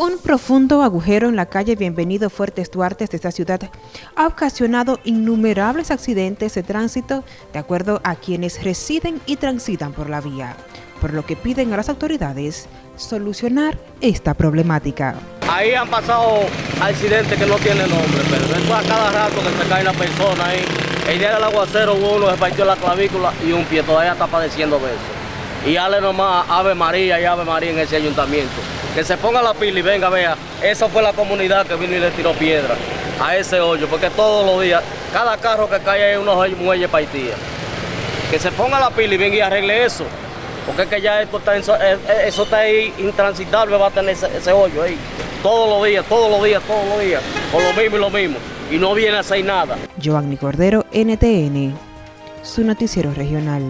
Un profundo agujero en la calle Bienvenido Fuertes Duarte de esta ciudad ha ocasionado innumerables accidentes de tránsito de acuerdo a quienes residen y transitan por la vía, por lo que piden a las autoridades solucionar esta problemática. Ahí han pasado accidentes que no tienen nombre, pero es a cada rato que se cae una persona ahí. El día del aguacero uno se partió la clavícula y un pie todavía está padeciendo de eso. Y hable nomás Ave María y Ave María en ese ayuntamiento que se ponga la pila y venga, vea, esa fue la comunidad que vino y le tiró piedra a ese hoyo, porque todos los días, cada carro que cae es unos muelles paitía. Que se ponga la pila y venga y arregle eso, porque es que ya esto está, eh, eh, eso está ahí intransitable, va a tener ese, hoyo ahí. Todos los días, todos los días, todos los días, con lo mismo y lo mismo. Y no viene a hacer nada. Giovanni Cordero, NTN, su noticiero regional.